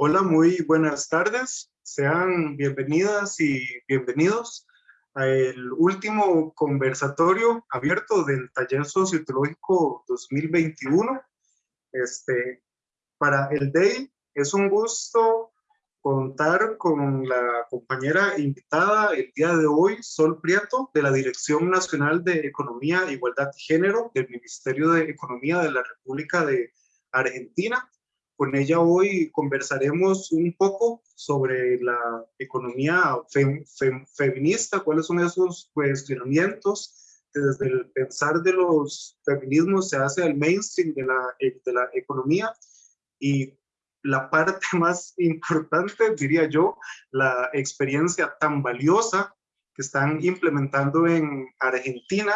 Hola, muy buenas tardes. Sean bienvenidas y bienvenidos al último conversatorio abierto del Taller Socioteológico 2021. Este, para el DEI es un gusto contar con la compañera invitada el día de hoy, Sol Prieto, de la Dirección Nacional de Economía, Igualdad y Género del Ministerio de Economía de la República de Argentina. Con ella hoy conversaremos un poco sobre la economía feminista, cuáles son esos cuestionamientos desde el pensar de los feminismos se hace al mainstream la, de la economía. Y la parte más importante, diría yo, la experiencia tan valiosa que están implementando en Argentina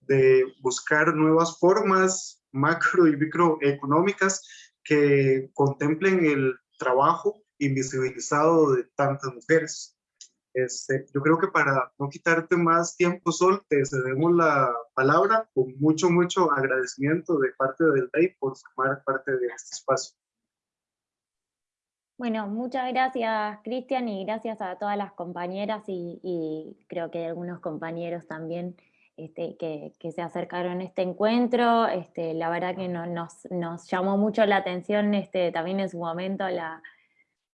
de buscar nuevas formas macro y microeconómicas que contemplen el trabajo invisibilizado de tantas mujeres. Este, yo creo que para no quitarte más tiempo, Sol, te cedemos la palabra con mucho, mucho agradecimiento de parte del DEI por formar parte de este espacio. Bueno, muchas gracias Cristian y gracias a todas las compañeras y, creo que algunos compañeros también este, que, se acercaron a este encuentro. Este, la verdad que nos, llamó mucho la atención este, también en su momento la,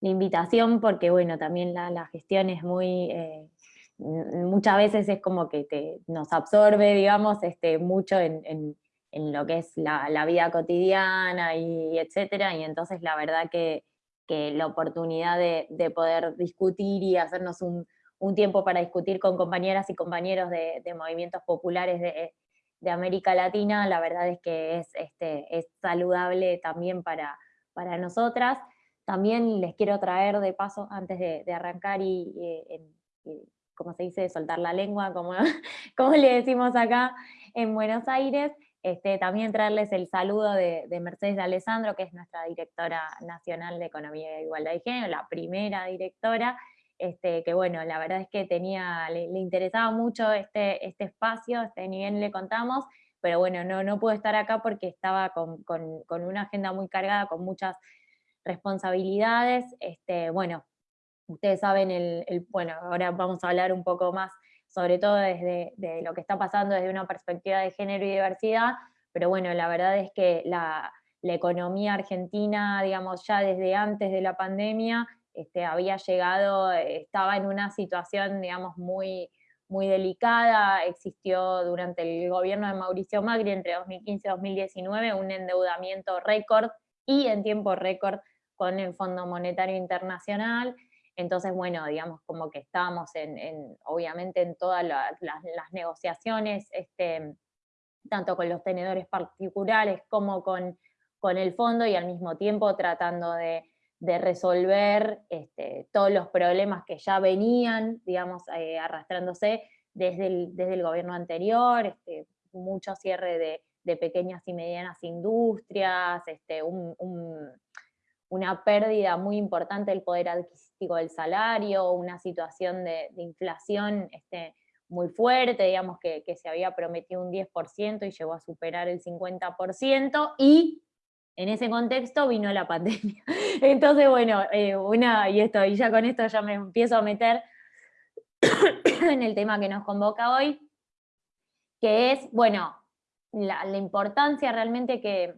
invitación porque bueno, también la, gestión es muy... Eh, muchas veces es como que nos absorbe, digamos, este, mucho en, lo que es la, vida cotidiana y etcétera, y entonces la verdad que que la oportunidad de, poder discutir y hacernos un, tiempo para discutir con compañeras y compañeros de, movimientos populares de, América Latina, la verdad es que es, este, es saludable también para, para nosotras. También les quiero traer de paso, antes de, arrancar y, como se dice, soltar la lengua, como, como le decimos acá en Buenos Aires, este, también traerles el saludo de, Mercedes de Alessandro, que es nuestra directora nacional de Economía e Igualdad de Género, la primera directora, este, que bueno, la verdad es que tenía, le, interesaba mucho este, este espacio, este nivel le contamos, pero bueno, no, no pudo estar acá porque estaba con, una agenda muy cargada, con muchas responsabilidades. Este, bueno, ustedes saben, el, bueno, ahora vamos a hablar un poco más sobre todo desde de lo que está pasando desde una perspectiva de género y diversidad, pero bueno, la verdad es que la, economía argentina, digamos, ya desde antes de la pandemia, este, había llegado, estaba en una situación, digamos, muy, muy delicada, existió durante el gobierno de Mauricio Macri entre 2015 y 2019 un endeudamiento récord y en tiempo récord con el Fondo Monetario Internacional, entonces, bueno, digamos, como que estábamos en, obviamente en todas las, negociaciones, este, tanto con los tenedores particulares como con, con, el fondo y al mismo tiempo tratando de, resolver este, todos los problemas que ya venían, digamos, eh, arrastrándose desde el, desde el, gobierno anterior, este, mucho cierre de, pequeñas y medianas industrias, este, una pérdida muy importante del poder adquisitivo del salario, una situación de, inflación este, muy fuerte, digamos que, se había prometido un 10% y llegó a superar el 50%, y en ese contexto vino la pandemia. Entonces, bueno, eh, una, y esto, y ya con esto ya me empiezo a meter en el tema que nos convoca hoy, que es, bueno, la, importancia realmente que,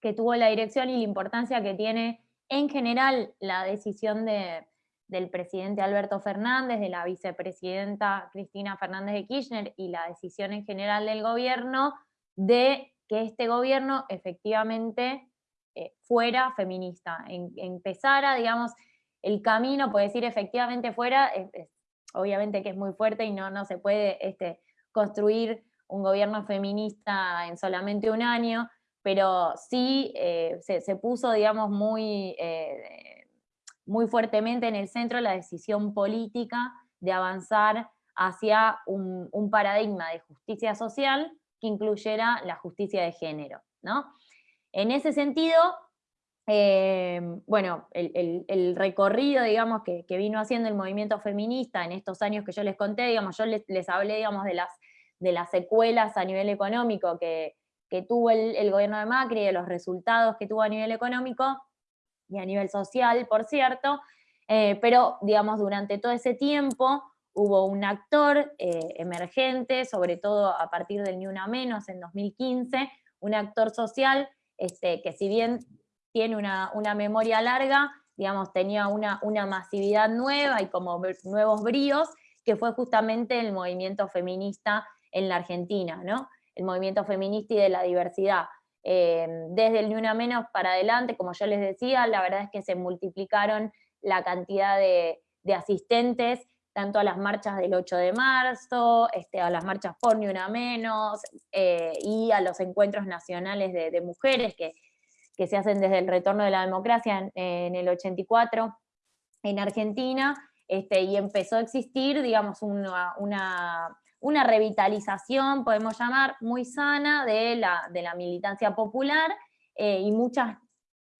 que tuvo la dirección y la importancia que tiene en general la decisión del presidente Alberto Fernández, de la vicepresidenta Cristina Fernández de Kirchner y la decisión en general del gobierno de que este gobierno efectivamente eh, fuera feminista, empezara, digamos, el camino, puede decir efectivamente fuera, obviamente que es muy fuerte y no, no se puede este, construir un gobierno feminista en solamente un año, pero sí eh, se, puso, digamos, muy, eh, muy fuertemente en el centro la decisión política de avanzar hacia un, paradigma de justicia social que incluyera la justicia de género. ¿no? En ese sentido, eh, bueno, el, recorrido, digamos, que, vino haciendo el movimiento feminista en estos años que yo les conté, digamos, yo les, hablé, digamos, de las, secuelas a nivel económico que, que tuvo el, gobierno de Macri, de los resultados que tuvo a nivel económico, y a nivel social, por cierto, eh, pero digamos durante todo ese tiempo hubo un actor eh, emergente, sobre todo a partir del Ni Una Menos en 2015, un actor social este, que si bien tiene una, memoria larga, digamos, tenía una, una, masividad nueva y como nuevos bríos, que fue justamente el movimiento feminista en la Argentina, ¿no? El movimiento feminista y de la diversidad. Eh, desde el Ni Una Menos para adelante, como yo les decía, la verdad es que se multiplicaron la cantidad de, asistentes, tanto a las marchas del 8 de marzo, este, a las marchas por Ni Una Menos, eh, y a los encuentros nacionales de, mujeres que, se hacen desde el retorno de la democracia en, el 84 en Argentina, este, y empezó a existir, digamos, una, una, revitalización, podemos llamar, muy sana de la, de la militancia popular, eh, y muchas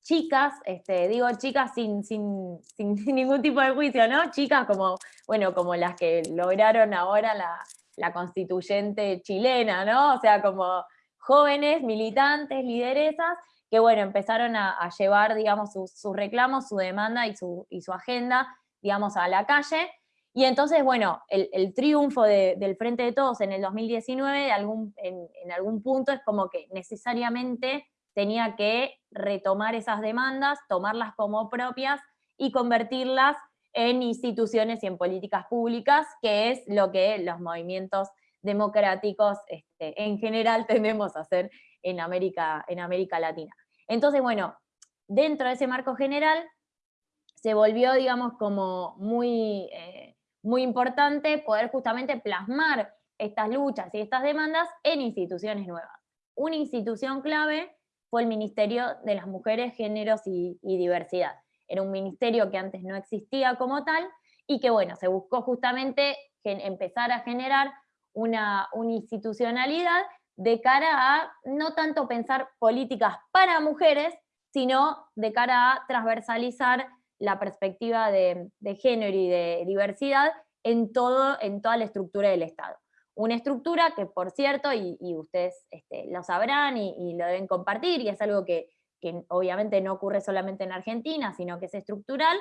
chicas, este, digo chicas sin, sin, sin, ningún tipo de juicio, ¿no? Chicas como, bueno, como las que lograron ahora la, la constituyente chilena, ¿no? O sea, como jóvenes, militantes, lideresas, que bueno, empezaron a, llevar, digamos, sus reclamos, su demanda y su, y su, agenda, digamos, a la calle. Y entonces, bueno, el, triunfo del Frente de Todos en el 2019, algún, en, en algún punto, es como que necesariamente tenía que retomar esas demandas, tomarlas como propias y convertirlas en instituciones y en políticas públicas, que es lo que los movimientos democráticos este, en general tendemos a hacer en América, en América Latina. Entonces, bueno, dentro de ese marco general se volvió, digamos, como muy, eh, muy importante poder justamente plasmar estas luchas y estas demandas en instituciones nuevas. Una institución clave fue el Ministerio de las Mujeres, Géneros y, Diversidad. Era un ministerio que antes no existía como tal y que bueno, se buscó justamente empezar a generar una, institucionalidad de cara a no tanto pensar políticas para mujeres, sino de cara a transversalizar la perspectiva de, género y de diversidad en toda la estructura del Estado. Una estructura que, por cierto, y, ustedes este, lo sabrán y, lo deben compartir, y es algo que, obviamente no ocurre solamente en Argentina, sino que es estructural,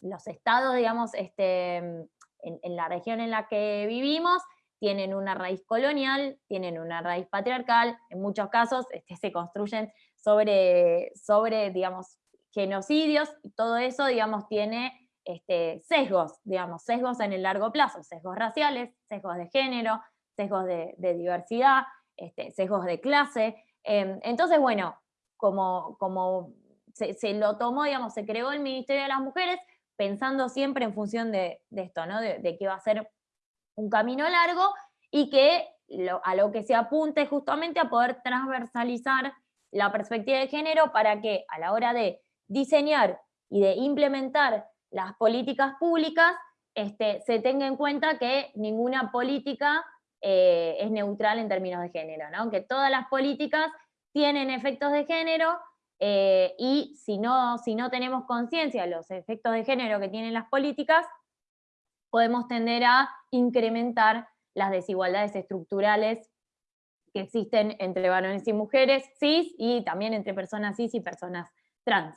los estados, digamos, este, en, la región en la que vivimos, tienen una raíz colonial, tienen una raíz patriarcal, en muchos casos este, se construyen sobre, sobre, digamos, genocidios, y todo eso, digamos, tiene este, sesgos, digamos, sesgos en el largo plazo, sesgos raciales, sesgos de género, sesgos de, diversidad, este, sesgos de clase. Em, entonces, bueno, como, como se, lo tomó, digamos, se creó el Ministerio de las Mujeres pensando siempre en función de, esto, ¿no? De, que va a ser un camino largo y que a lo que se apunte justamente a poder transversalizar la perspectiva de género para que a la hora de diseñar y de implementar las políticas públicas, este, se tenga en cuenta que ninguna política eh, es neutral en términos de género, ¿no? que todas las políticas tienen efectos de género eh, y si no, si no tenemos conciencia de los efectos de género que tienen las políticas, podemos tender a incrementar las desigualdades estructurales que existen entre varones y mujeres cis y también entre personas cis y personas trans.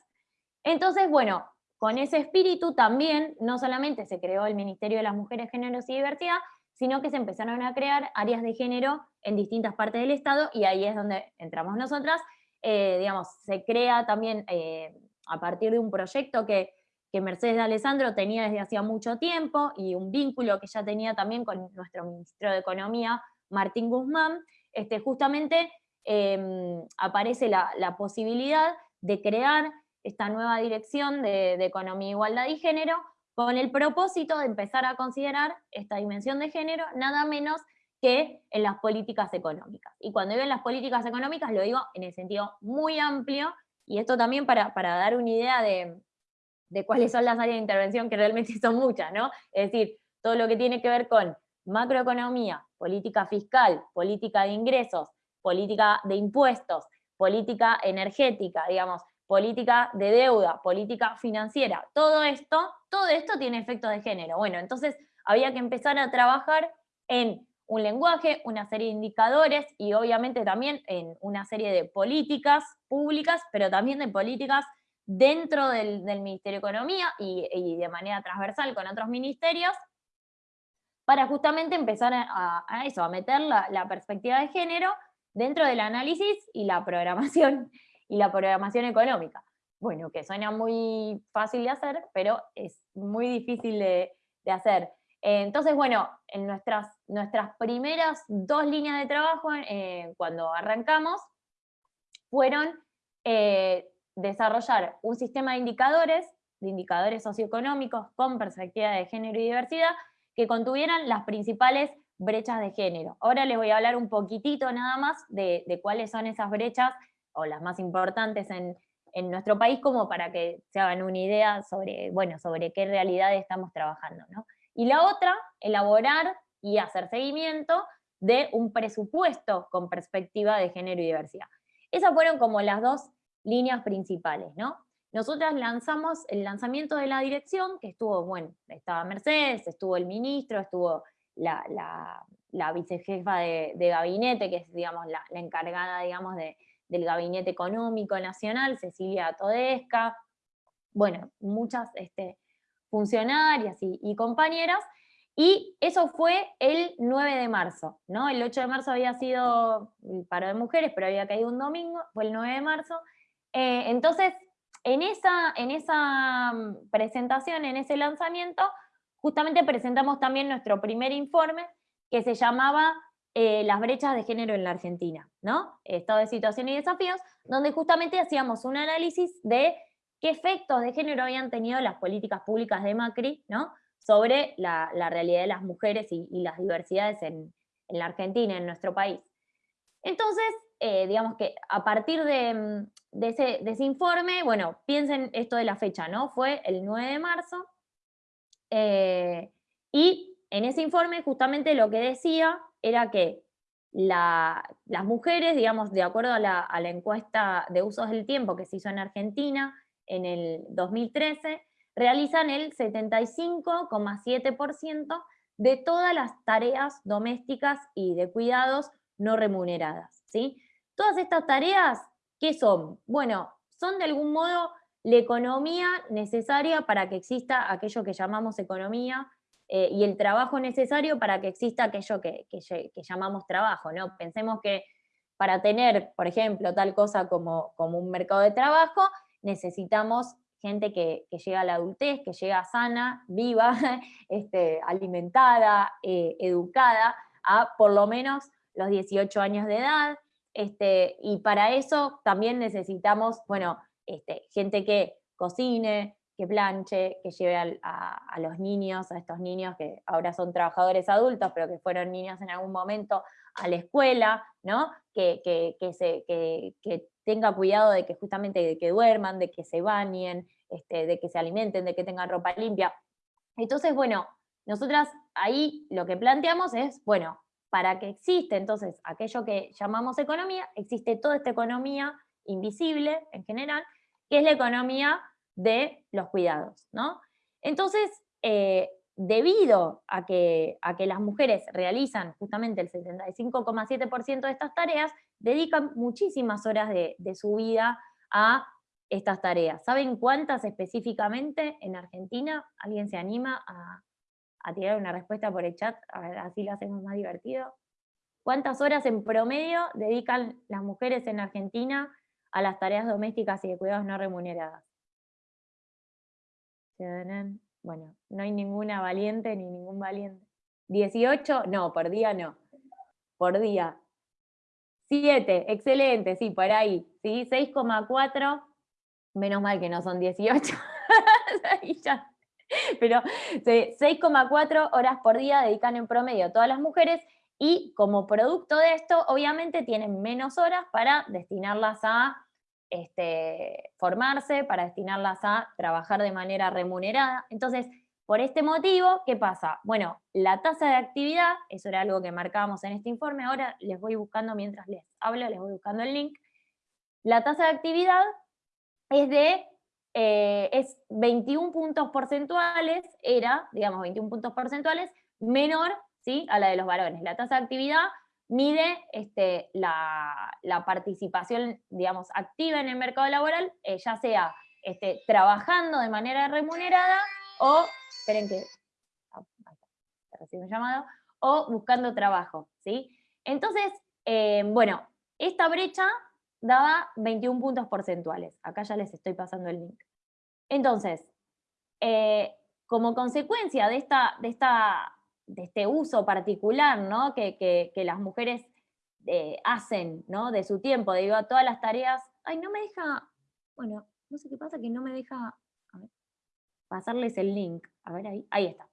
Entonces, bueno, con ese espíritu también no solamente se creó el Ministerio de las Mujeres, Géneros y Diversidad, sino que se empezaron a crear áreas de género en distintas partes del Estado y ahí es donde entramos nosotras. Eh, digamos, se crea también eh, a partir de un proyecto que, Mercedes de Alessandro tenía desde hacía mucho tiempo y un vínculo que ya tenía también con nuestro ministro de Economía, Martín Guzmán, este, justamente em, aparece la, posibilidad de crear esta nueva dirección de, de Economía, Igualdad y Género, con el propósito de empezar a considerar esta dimensión de género nada menos que en las políticas económicas. Y cuando digo en las políticas económicas lo digo en el sentido muy amplio, y esto también para, dar una idea de, cuáles son las áreas de intervención, que realmente son muchas, ¿no? Es decir, todo lo que tiene que ver con macroeconomía, política fiscal, política de ingresos, política de impuestos, política energética, digamos, política de deuda, política financiera, todo esto, todo esto tiene efectos de género. Bueno, entonces había que empezar a trabajar en un lenguaje, una serie de indicadores y obviamente también en una serie de políticas públicas, pero también de políticas dentro del, Ministerio de Economía y, de manera transversal con otros ministerios, para justamente empezar a, eso, a meter la, perspectiva de género dentro del análisis y la programación, y la programación económica. Bueno, que suena muy fácil de hacer, pero es muy difícil de, hacer. Entonces, bueno, en nuestras, nuestras primeras dos líneas de trabajo, eh, cuando arrancamos, fueron eh, desarrollar un sistema de indicadores, de indicadores socioeconómicos con perspectiva de género y diversidad, que contuvieran las principales brechas de género. Ahora les voy a hablar un poquitito nada más de, cuáles son esas brechas, o las más importantes en, nuestro país, como para que se hagan una idea sobre, bueno, sobre qué realidad estamos trabajando. Y la otra, elaborar y hacer seguimiento de un presupuesto con perspectiva de género y diversidad. Esas fueron como las dos líneas principales, ¿no? Nosotras lanzamos el lanzamiento de la dirección, que estuvo, bueno, estaba Mercedes, estuvo el ministro, estuvo la, la, vicejefa de, gabinete, que es, digamos, la, encargada, digamos, del Gabinete Económico Nacional, Cecilia Todesca, bueno, muchas este, funcionarias y, compañeras, y eso fue el 9 de marzo, ¿no? El 8 de marzo había sido el paro de mujeres, pero había caído un domingo, fue el 9 de marzo, eh, entonces, en esa, en esa mm, presentación, en ese lanzamiento, justamente presentamos también nuestro primer informe que se llamaba eh, Las brechas de género en la Argentina, ¿no? Estado de situación y desafíos, donde justamente hacíamos un análisis de qué efectos de género habían tenido las políticas públicas de Macri, ¿no? sobre la, realidad de las mujeres y, las diversidades en, en la Argentina, en nuestro país. Entonces, eh, digamos que a partir mm, de, ese, informe, bueno, piensen esto de la fecha, ¿no? Fue el 9 de marzo, eh, y en ese informe justamente lo que decía era que las mujeres, digamos, de acuerdo a la, a la encuesta de usos del tiempo que se hizo en Argentina en el 2013, realizan el 75,7% de todas las tareas domésticas y de cuidados no remuneradas. ¿sí? Todas estas tareas, ¿qué son? Bueno, son de algún modo la economía necesaria para que exista aquello que llamamos economía eh, y el trabajo necesario para que exista aquello que, llamamos trabajo. ¿no? Pensemos que para tener, por ejemplo, tal cosa como, como un mercado de trabajo, necesitamos gente que, llega a la adultez, que llega sana, viva, este, alimentada, eh, educada, a por lo menos los 18 años de edad, este, y para eso también necesitamos, bueno, este, gente que cocine, que planche, que lleve a, los niños, a estos niños que ahora son trabajadores adultos, pero que fueron niños en algún momento a la escuela, ¿no? Que, se, que, tenga cuidado de que justamente de que duerman, de que se bañen, este, de que se alimenten, de que tengan ropa limpia. Entonces, bueno, nosotras ahí lo que planteamos es, bueno, para que existe entonces aquello que llamamos economía, existe toda esta economía invisible en general, que es la economía de los cuidados. ¿no? Entonces, eh, debido a que, a que las mujeres realizan justamente el 75,7% de estas tareas, dedican muchísimas horas de, de su vida a estas tareas. ¿Saben cuántas específicamente en Argentina? ¿Alguien se anima a, a tirar una respuesta por el chat, a ver, así lo hacemos más divertido. ¿Cuántas horas en promedio dedican las mujeres en Argentina a las tareas domésticas y de cuidados no remuneradas? Bueno, no hay ninguna valiente ni ningún valiente. ¿18? No, por día no. Por día. 7, excelente, sí, por ahí. ¿sí? 6,4, menos mal que no son 18. ya pero 6,4 horas por día dedican en promedio todas las mujeres y como producto de esto, obviamente tienen menos horas para destinarlas a este, formarse, para destinarlas a trabajar de manera remunerada. Entonces, por este motivo, ¿qué pasa? Bueno, la tasa de actividad, eso era algo que marcábamos en este informe, ahora les voy buscando mientras les hablo, les voy buscando el link. La tasa de actividad es de eh, es 21 puntos porcentuales, era, digamos, 21 puntos porcentuales, menor ¿sí? a la de los varones. La tasa de actividad mide este, la, participación, digamos, activa en el mercado laboral, eh, ya sea este, trabajando de manera remunerada o, esperen que, ah, recibo un llamado, o buscando trabajo, ¿sí? Entonces, eh, bueno, esta brecha daba 21 puntos porcentuales. Acá ya les estoy pasando el link. Entonces, eh, como consecuencia de, esta, de, esta, de este uso particular ¿no? que, las mujeres eh, hacen ¿no? de su tiempo, digo, todas las tareas, ay, no me deja, bueno, no sé qué pasa, que no me deja pasarles el link. A ver ahí, ahí está.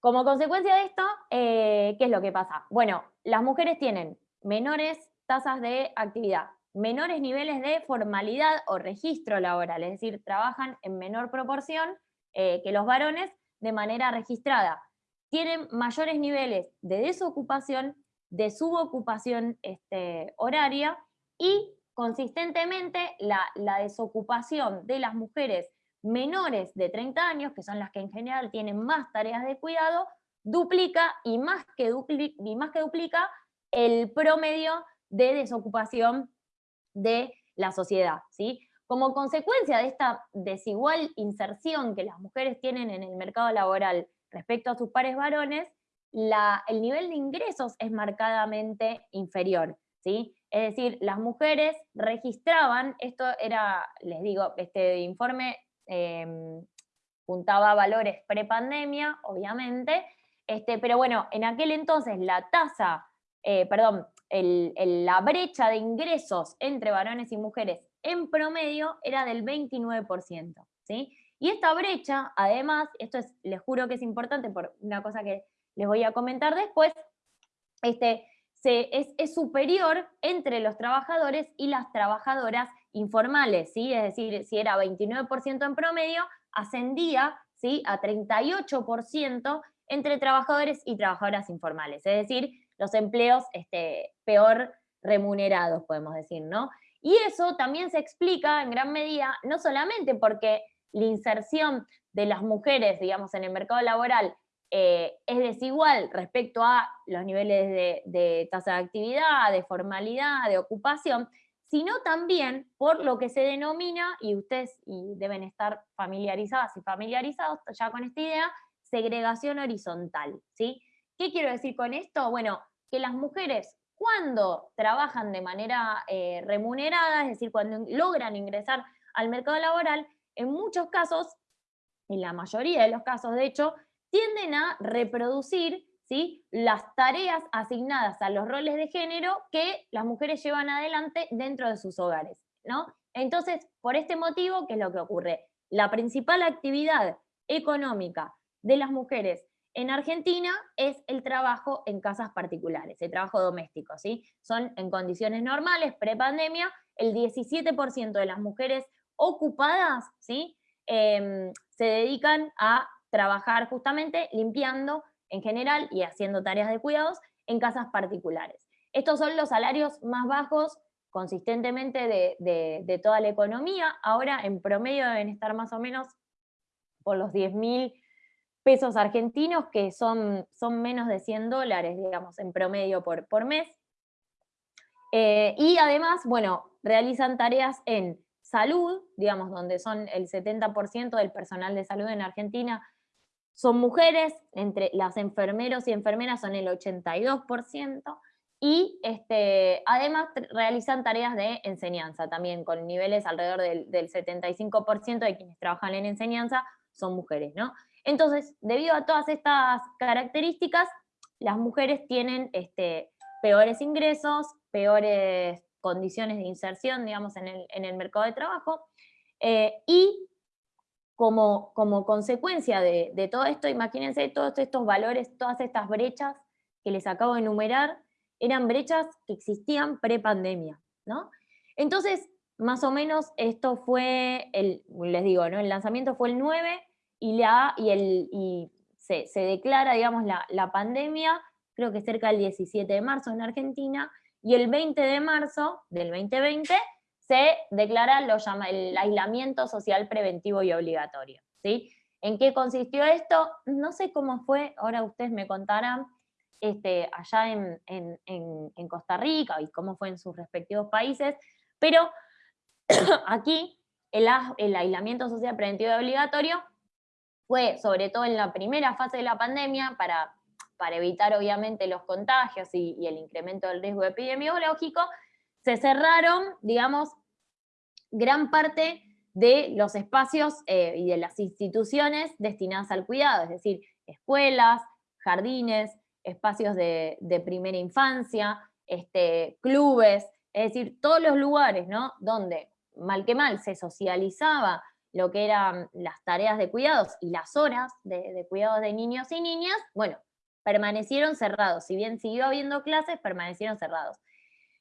Como consecuencia de esto, eh, ¿qué es lo que pasa? Bueno, las mujeres tienen menores tasas de actividad, menores niveles de formalidad o registro laboral, es decir, trabajan en menor proporción eh, que los varones de manera registrada. Tienen mayores niveles de desocupación, de subocupación este, horaria y consistentemente la, la desocupación de las mujeres menores de 30 años, que son las que en general tienen más tareas de cuidado, duplica y más que duplica, y más que duplica el promedio de desocupación de la sociedad. ¿sí? Como consecuencia de esta desigual inserción que las mujeres tienen en el mercado laboral respecto a sus pares varones, el nivel de ingresos es marcadamente inferior. ¿sí? Es decir, las mujeres registraban, esto era, les digo, este informe eh, juntaba valores prepandemia, obviamente, este, pero bueno, en aquel entonces la tasa, eh, perdón, la brecha de ingresos entre varones y mujeres en promedio era del 29%, ¿sí? Y esta brecha, además, esto es, les juro que es importante por una cosa que les voy a comentar después, este, es, superior entre los trabajadores y las trabajadoras informales, ¿sí? Es decir, si era 29% en promedio, ascendía ¿sí? a 38% entre trabajadores y trabajadoras informales, es decir, los empleos este, peor remunerados, podemos decir, ¿no? Y eso también se explica en gran medida, no solamente porque la inserción de las mujeres, digamos, en el mercado laboral eh, es desigual respecto a los niveles de, tasa de actividad, de formalidad, de ocupación, sino también por lo que se denomina, y ustedes deben estar familiarizadas y familiarizados ya con esta idea, segregación horizontal. ¿sí? ¿Qué quiero decir con esto? Bueno, que las mujeres cuando trabajan de manera eh, remunerada, es decir, cuando logran ingresar al mercado laboral, en muchos casos, en la mayoría de los casos de hecho, tienden a reproducir ¿sí? las tareas asignadas a los roles de género que las mujeres llevan adelante dentro de sus hogares. ¿no? Entonces, por este motivo, ¿qué es lo que ocurre? La principal actividad económica de las mujeres en Argentina es el trabajo en casas particulares, el trabajo doméstico, ¿sí? Son en condiciones normales, prepandemia, el 17% de las mujeres ocupadas, ¿sí? Em, se dedican a trabajar justamente limpiando en general y haciendo tareas de cuidados en casas particulares. Estos son los salarios más bajos consistentemente de, toda la economía. Ahora en promedio deben estar más o menos por los 10 mil pesos argentinos, que son, son menos de 100 dólares, digamos, en promedio por, por mes. Eh, y además, bueno, realizan tareas en salud, digamos, donde son el 70% del personal de salud en Argentina son mujeres, entre las enfermeros y enfermeras son el 82%, y este, además realizan tareas de enseñanza también, con niveles alrededor del, 75% de quienes trabajan en enseñanza son mujeres, ¿no? Entonces, debido a todas estas características, las mujeres tienen este, peores ingresos, peores condiciones de inserción, digamos, en el, mercado de trabajo, eh, y como, consecuencia de, todo esto, imagínense todos estos valores, todas estas brechas que les acabo de enumerar, eran brechas que existían pre-pandemia, ¿no? Entonces, más o menos esto fue, el, les digo, ¿no? el lanzamiento fue el 9 y, la, y, el, y se, declara, digamos, la, la pandemia, creo que cerca del 17 de marzo en Argentina, y el 20 de marzo del 2020 se declara el aislamiento social preventivo y obligatorio. ¿sí? ¿En qué consistió esto? No sé cómo fue, ahora ustedes me contarán, este, allá en, Costa Rica y cómo fue en sus respectivos países, pero aquí el, el aislamiento social preventivo obligatorio fue sobre todo en la primera fase de la pandemia para, para evitar obviamente los contagios y, el incremento del riesgo epidemiológico, se cerraron, digamos, gran parte de los espacios eh, y de las instituciones destinadas al cuidado, es decir, escuelas, jardines, espacios de, primera infancia, este, clubes, es decir, todos los lugares, ¿no? Donde, mal que mal, se socializaba lo que eran las tareas de cuidados y las horas de, de cuidados de niños y niñas, bueno, permanecieron cerrados. Si bien siguió habiendo clases, permanecieron cerrados.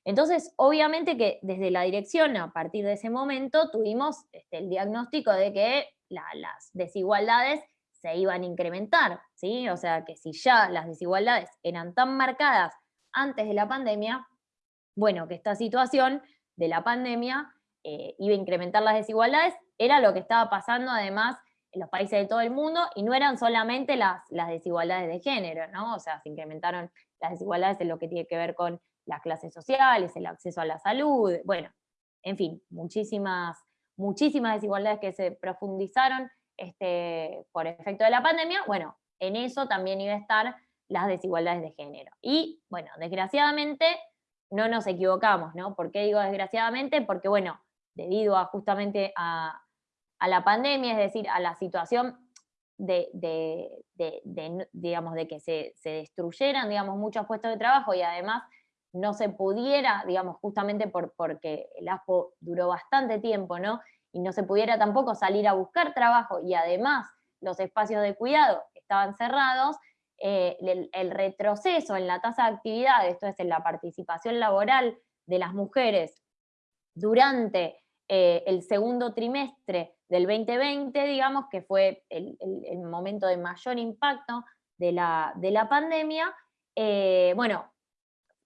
Entonces, obviamente que desde la dirección, a partir de ese momento, tuvimos este, el diagnóstico de que las desigualdades se iban a incrementar, ¿sí? O sea, que si ya las desigualdades eran tan marcadas antes de la pandemia, bueno, que esta situación de la pandemia eh, iba a incrementar las desigualdades, era lo que estaba pasando además en los países de todo el mundo, y no eran solamente las, las desigualdades de género, ¿no? O sea, se incrementaron las desigualdades en lo que tiene que ver con las clases sociales, el acceso a la salud, bueno, en fin, muchísimas, muchísimas desigualdades que se profundizaron este, por efecto de la pandemia, bueno, en eso también iba a estar las desigualdades de género. Y bueno, desgraciadamente no nos equivocamos, ¿no? ¿Por qué digo desgraciadamente? Porque bueno, debido a justamente a, la pandemia, es decir, a la situación de, digamos, de que se, se, destruyeran digamos, muchos puestos de trabajo y además no se pudiera, digamos, justamente por, porque el ASPO duró bastante tiempo, ¿no? Y no se pudiera tampoco salir a buscar trabajo y además los espacios de cuidado estaban cerrados, eh, el, retroceso en la tasa de actividad, esto es en la participación laboral de las mujeres durante eh, el segundo trimestre del 2020, digamos, que fue el, momento de mayor impacto de la, de la pandemia, eh, bueno,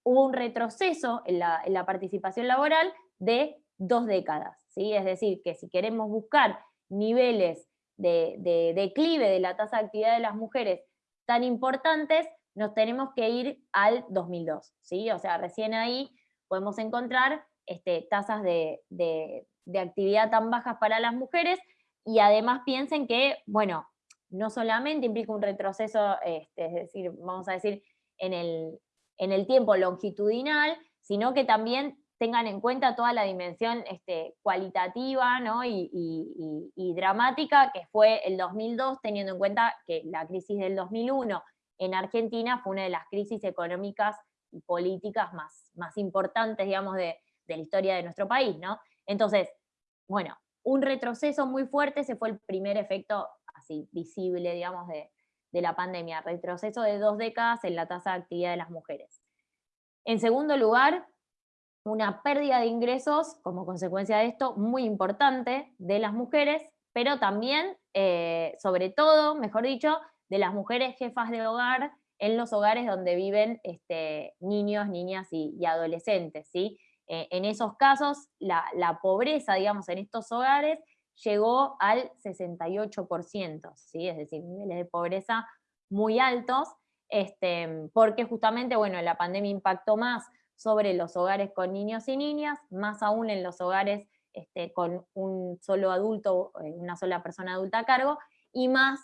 hubo un retroceso en la, participación laboral de dos décadas. ¿sí? Es decir, que si queremos buscar niveles de, declive de la tasa de actividad de las mujeres tan importantes, nos tenemos que ir al 2002. ¿sí? O sea, recién ahí podemos encontrar este, tasas de, actividad tan bajas para las mujeres y además piensen que, bueno, no solamente implica un retroceso, este, es decir, vamos a decir, en el, en el tiempo longitudinal, sino que también tengan en cuenta toda la dimensión este, cualitativa y, dramática que fue el 2002, teniendo en cuenta que la crisis del 2001 en Argentina fue una de las crisis económicas y políticas más, más importantes, digamos, de, la historia de nuestro país, ¿no? Entonces, bueno, un retroceso muy fuerte, ese fue el primer efecto así visible, digamos, de, de la pandemia, retroceso de dos décadas en la tasa de actividad de las mujeres. En segundo lugar, una pérdida de ingresos como consecuencia de esto muy importante de las mujeres, pero también, eh, sobre todo, mejor dicho, de las mujeres jefas de hogar en los hogares donde viven este, niños, niñas y, adolescentes. ¿sí? Eh, en esos casos, la, pobreza, digamos, en estos hogares llegó al 68%, ¿sí? es decir, niveles de pobreza muy altos, este, porque justamente, bueno, la pandemia impactó más sobre los hogares con niños y niñas, más aún en los hogares este, con un solo adulto, eh, una sola persona adulta a cargo, y más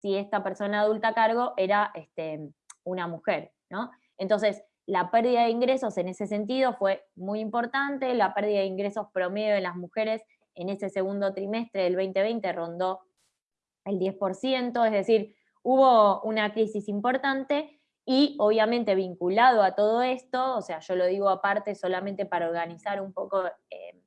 si esta persona adulta a cargo era este, una mujer, ¿no? Entonces, la pérdida de ingresos en ese sentido fue muy importante, la pérdida de ingresos promedio de las mujeres en ese segundo trimestre del 2020 rondó el 10%, es decir, hubo una crisis importante y obviamente vinculado a todo esto, o sea, yo lo digo aparte solamente para organizar un poco eh,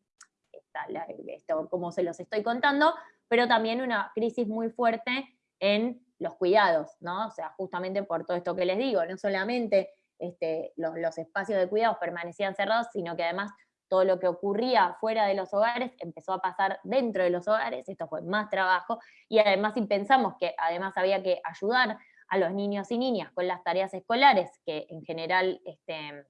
esto, como se los estoy contando, pero también una crisis muy fuerte en los cuidados, ¿no? O sea, justamente por todo esto que les digo, no solamente este, los, espacios de cuidados permanecían cerrados, sino que además todo lo que ocurría fuera de los hogares empezó a pasar dentro de los hogares, esto fue más trabajo, y además si pensamos que además había que ayudar a los niños y niñas con las tareas escolares, que en general este,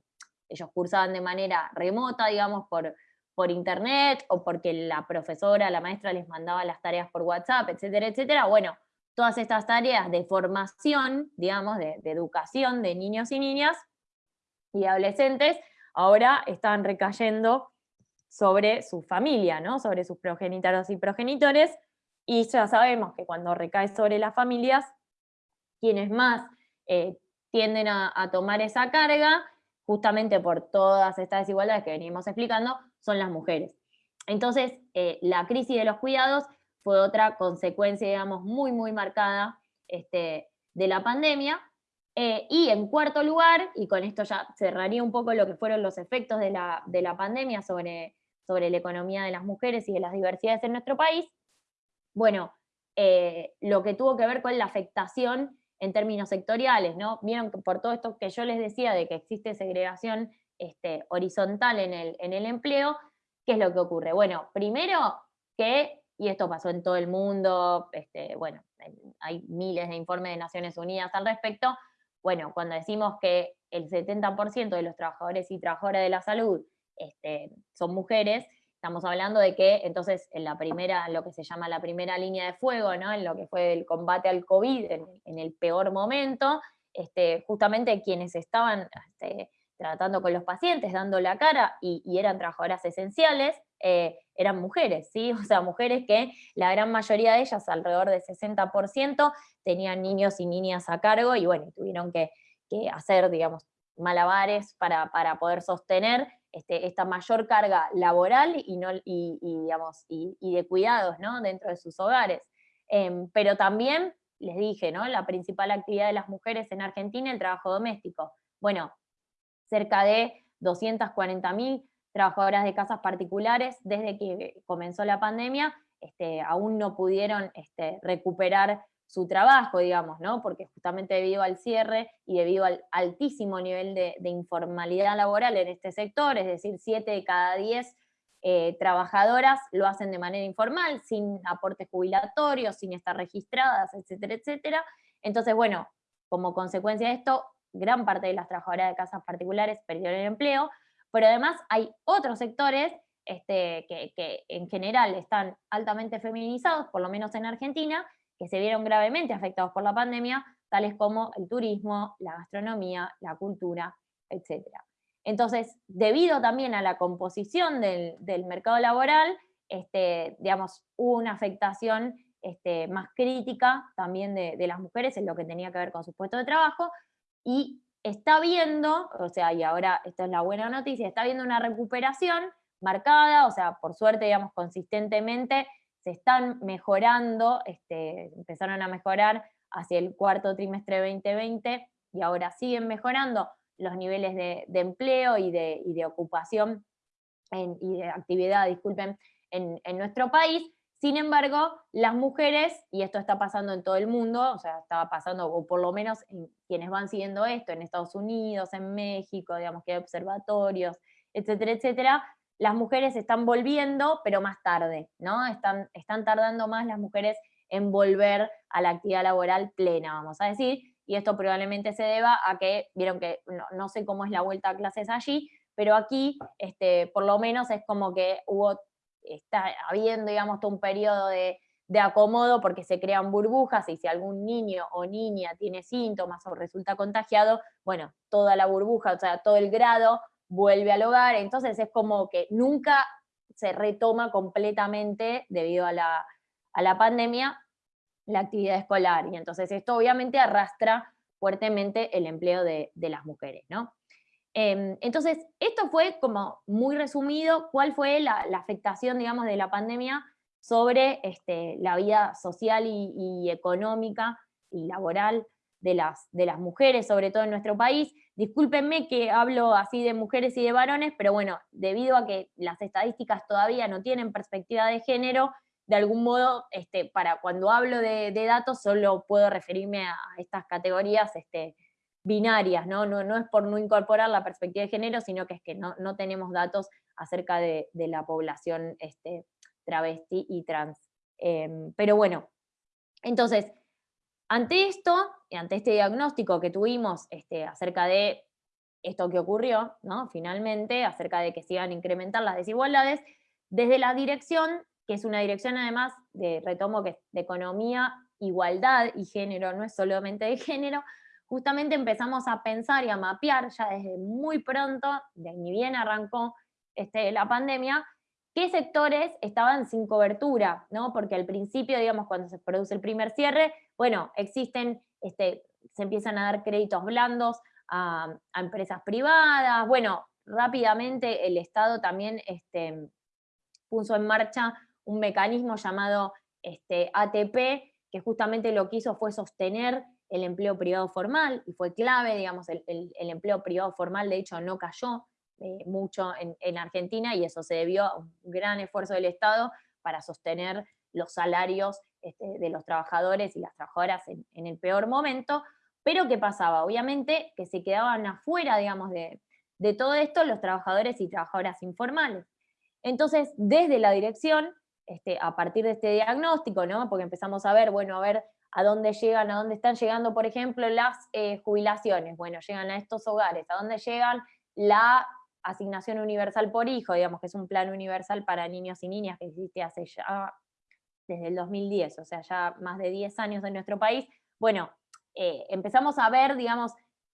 ellos cursaban de manera remota, digamos, por, por internet, o porque la profesora, la maestra les mandaba las tareas por WhatsApp, etcétera, etcétera, bueno, todas estas tareas de formación, digamos, de, educación de niños y niñas y adolescentes, ahora están recayendo sobre su familia, ¿no? sobre sus progenitores y progenitores, y ya sabemos que cuando recae sobre las familias, quienes más eh, tienden a, tomar esa carga, justamente por todas estas desigualdades que venimos explicando, son las mujeres. Entonces, eh, la crisis de los cuidados fue otra consecuencia, digamos, muy, muy marcada este, de la pandemia. Eh, y en cuarto lugar, y con esto ya cerraría un poco lo que fueron los efectos de la, de la pandemia sobre, sobre la economía de las mujeres y de las diversidades en nuestro país, bueno, eh, lo que tuvo que ver con la afectación en términos sectoriales, ¿no? Vieron que por todo esto que yo les decía de que existe segregación este, horizontal en el, en el empleo, ¿qué es lo que ocurre? Bueno, primero que, y esto pasó en todo el mundo, este, bueno, hay miles de informes de Naciones Unidas al respecto, bueno, cuando decimos que el 70% de los trabajadores y trabajadoras de la salud este, son mujeres, Estamos hablando de que entonces en la primera, lo que se llama la primera línea de fuego, ¿no? en lo que fue el combate al COVID, en, el peor momento, este, justamente quienes estaban este, tratando con los pacientes, dando la cara y, eran trabajadoras esenciales, eh, eran mujeres, ¿sí? O sea, mujeres que la gran mayoría de ellas, alrededor del 60%, tenían niños y niñas a cargo y bueno, tuvieron que, hacer, digamos, malabares para, para poder sostener este, esta mayor carga laboral y, no, y, digamos, y, de cuidados ¿no? dentro de sus hogares. Em, pero también, les dije, ¿no? la principal actividad de las mujeres en Argentina, el trabajo doméstico. Bueno, cerca de 240.000 trabajadoras de casas particulares desde que comenzó la pandemia, este, aún no pudieron este, recuperar su trabajo, digamos, ¿no? Porque justamente debido al cierre y debido al altísimo nivel de, informalidad laboral en este sector, es decir, 7 de cada 10 eh, trabajadoras lo hacen de manera informal, sin aportes jubilatorios, sin estar registradas, etcétera, etcétera. Entonces, bueno, como consecuencia de esto, gran parte de las trabajadoras de casas particulares perdieron el empleo, pero además hay otros sectores este, que, en general están altamente feminizados, por lo menos en Argentina, que se vieron gravemente afectados por la pandemia, tales como el turismo, la gastronomía, la cultura, etc. Entonces, debido también a la composición del, mercado laboral, este, digamos, hubo una afectación este, más crítica también de, las mujeres en lo que tenía que ver con su puesto de trabajo, y está viendo, o sea, y ahora esta es la buena noticia, está viendo una recuperación marcada, o sea, por suerte, digamos, consistentemente se están mejorando, este, empezaron a mejorar hacia el cuarto trimestre de 2020 y ahora siguen mejorando los niveles de, empleo y de, ocupación y de actividad, disculpen, en, nuestro país. Sin embargo, las mujeres, y esto está pasando en todo el mundo, o sea, estaba pasando, o por lo menos en quienes van siguiendo esto, en Estados Unidos, en México, digamos que hay observatorios, etcétera, etcétera, las mujeres están volviendo, pero más tarde, ¿no? Están, están tardando más las mujeres en volver a la actividad laboral plena, vamos a decir, y esto probablemente se deba a que, vieron que no, sé cómo es la vuelta a clases allí, pero aquí este, por lo menos es como que hubo, está habiendo, digamos, todo un periodo de, de acomodo porque se crean burbujas y si algún niño o niña tiene síntomas o resulta contagiado, bueno, toda la burbuja, o sea, todo el grado vuelve al hogar, entonces es como que nunca se retoma completamente debido a la, pandemia la actividad escolar, y entonces esto obviamente arrastra fuertemente el empleo de, las mujeres, ¿no? Em, entonces, esto fue como muy resumido, cuál fue la, afectación, digamos, de la pandemia sobre este, la vida social y, económica y laboral de las, de las mujeres, sobre todo en nuestro país. Discúlpenme que hablo así de mujeres y de varones, pero bueno, debido a que las estadísticas todavía no tienen perspectiva de género, de algún modo, este, para cuando hablo de, datos solo puedo referirme a estas categorías este, binarias, ¿no? ¿no? No es por no incorporar la perspectiva de género, sino que es que no, tenemos datos acerca de, la población este, travesti y trans. Em, pero bueno, entonces, ante esto, ante este diagnóstico que tuvimos este, acerca de esto que ocurrió, ¿no? finalmente, acerca de que se iban a incrementar las desigualdades, desde la dirección, que es una dirección además de, retomo que de economía, igualdad y género, no es solamente de género, justamente empezamos a pensar y a mapear ya desde muy pronto, de ni bien arrancó este, la pandemia, qué sectores estaban sin cobertura, ¿no? Porque al principio, digamos, cuando se produce el primer cierre, bueno, existen, este, se empiezan a dar créditos blandos a, empresas privadas, bueno, rápidamente el Estado también este, puso en marcha un mecanismo llamado este, ATP, que justamente lo que hizo fue sostener el empleo privado formal, y fue clave, digamos, el, empleo privado formal de hecho no cayó eh, mucho en, Argentina, y eso se debió a un gran esfuerzo del Estado para sostener los salarios este, de los trabajadores y las trabajadoras en, en, el peor momento, pero ¿qué pasaba? Obviamente que se quedaban afuera, digamos, de, de todo esto los trabajadores y trabajadoras informales. Entonces, desde la dirección, este, a partir de este diagnóstico, ¿no? porque empezamos a ver, bueno, a ver a dónde llegan, a dónde están llegando, por ejemplo, las eh, jubilaciones, bueno, llegan a estos hogares, a dónde llegan la asignación universal por hijo, digamos que es un plan universal para niños y niñas que existe hace ya desde el 2010, o sea, ya más de 10 años en nuestro país, bueno, eh, empezamos a ver, digamos,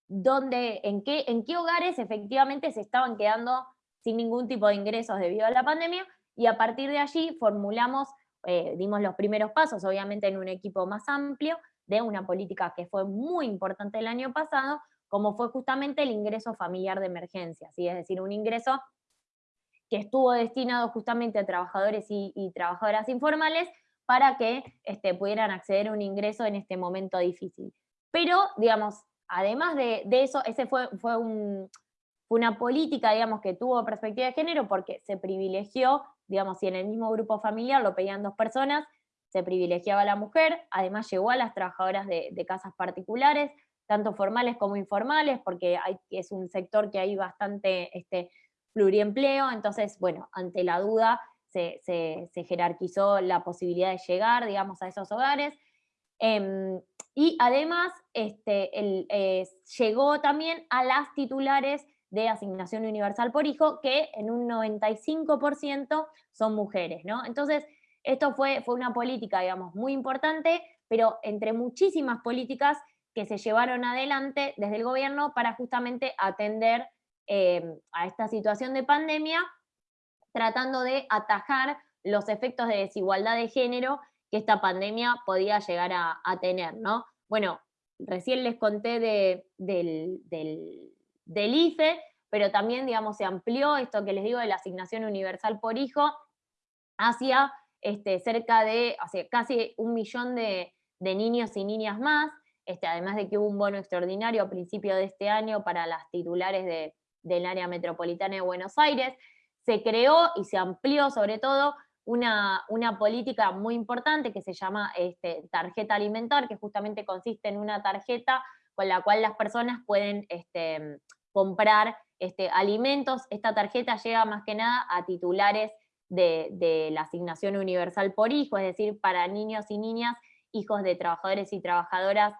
dónde, en, qué, en qué hogares efectivamente se estaban quedando sin ningún tipo de ingresos debido a la pandemia, y a partir de allí formulamos, eh, dimos los primeros pasos, obviamente en un equipo más amplio, de una política que fue muy importante el año pasado, como fue justamente el ingreso familiar de emergencia, es decir, un ingreso que estuvo destinado justamente a trabajadores y, trabajadoras informales para que este, pudieran acceder a un ingreso en este momento difícil. Pero, digamos, además de, eso, ese fue, fue una política, digamos, que tuvo perspectiva de género porque se privilegió, digamos, si en el mismo grupo familiar lo pedían dos personas, se privilegiaba a la mujer, además llegó a las trabajadoras de, casas particulares, tanto formales como informales, porque es un sector que hay bastante este, pluriempleo, entonces, bueno, ante la duda se, jerarquizó la posibilidad de llegar, digamos, a esos hogares. Em, y además este, eh, llegó también a las titulares de asignación universal por hijo, que en un 95% son mujeres, ¿no? Entonces, esto fue, fue una política, digamos, muy importante, pero entre muchísimas políticas que se llevaron adelante desde el gobierno para justamente atender eh, a esta situación de pandemia, tratando de atajar los efectos de desigualdad de género que esta pandemia podía llegar a, tener, ¿no? Bueno, recién les conté del, IFE, pero también, digamos, se amplió esto que les digo de la asignación universal por hijo hacia este, cerca de, casi un millón de, niños y niñas más, este, además de que hubo un bono extraordinario a principio de este año para las titulares del área metropolitana de Buenos Aires, se creó y se amplió sobre todo una, política muy importante que se llama este, tarjeta alimentar, que justamente consiste en una tarjeta con la cual las personas pueden este, comprar este, alimentos. Esta tarjeta llega más que nada a titulares de, la asignación universal por hijo, es decir, para niños y niñas, hijos de trabajadores y trabajadoras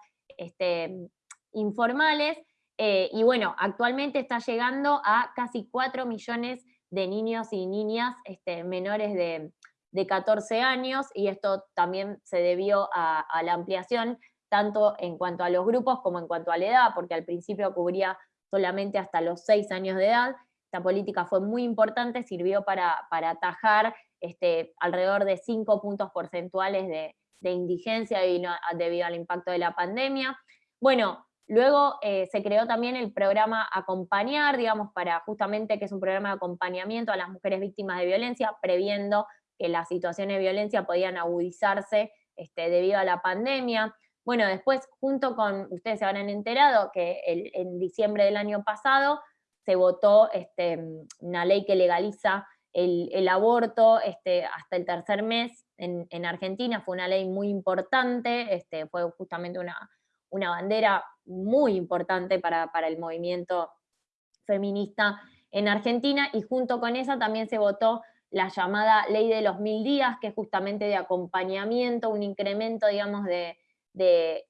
informales. Eh, y bueno, actualmente está llegando a casi 4 millones de niños y niñas menores de, de 14 años y esto también se debió a, la ampliación tanto en cuanto a los grupos como en cuanto a la edad, porque al principio cubría solamente hasta los 6 años de edad. Esta política fue muy importante, sirvió para, para atajar este, alrededor de 5 puntos porcentuales de, indigencia debido, al impacto de la pandemia. Bueno, luego eh, se creó también el programa Acompañar, digamos, para justamente que es un programa de acompañamiento a las mujeres víctimas de violencia, previendo que las situaciones de violencia podían agudizarse este, debido a la pandemia. Bueno, después, junto con, ustedes se habrán enterado que en diciembre del año pasado se votó este, una ley que legaliza el, aborto este, hasta el tercer mes en, Argentina, fue una ley muy importante, este, fue justamente una, una bandera muy importante para, para el movimiento feminista en Argentina, y junto con esa también se votó la llamada ley de los mil días, que es justamente de acompañamiento, un incremento, digamos, de, de,